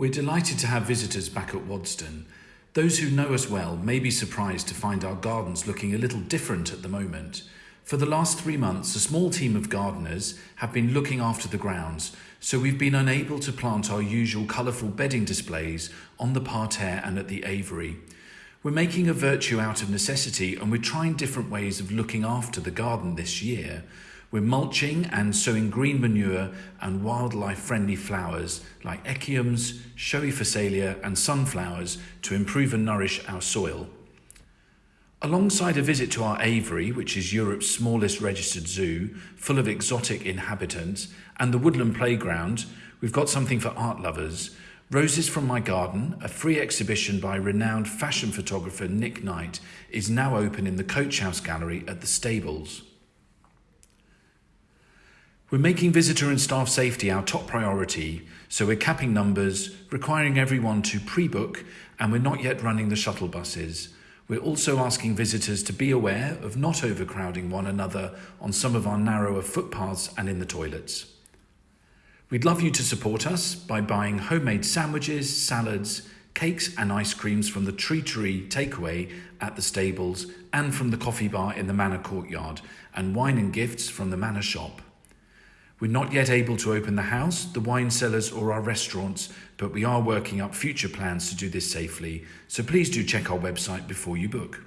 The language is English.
We're delighted to have visitors back at Waddesdon. Those who know us well may be surprised to find our gardens looking a little different at the moment. For the last three months, a small team of gardeners have been looking after the grounds, so we've been unable to plant our usual colourful bedding displays on the parterre and at the aviary. We're making a virtue out of necessity and we're trying different ways of looking after the garden this year. We're mulching and sowing green manure and wildlife friendly flowers like echiums, showy phacelia and sunflowers to improve and nourish our soil. Alongside a visit to our aviary, which is Europe's smallest registered zoo, full of exotic inhabitants, and the woodland playground, we've got something for art lovers. Roses from My Garden, a free exhibition by renowned fashion photographer Nick Knight, is now open in the Coach House Gallery at the Stables. We're making visitor and staff safety our top priority, so we're capping numbers, requiring everyone to pre-book, and we're not yet running the shuttle buses. We're also asking visitors to be aware of not overcrowding one another on some of our narrower footpaths and in the toilets. We'd love you to support us by buying homemade sandwiches, salads, cakes and ice creams from the Tree Tree takeaway at the stables and from the coffee bar in the Manor courtyard and wine and gifts from the Manor shop. We're not yet able to open the house, the wine cellars or our restaurants, but we are working up future plans to do this safely, so please do check our website before you book.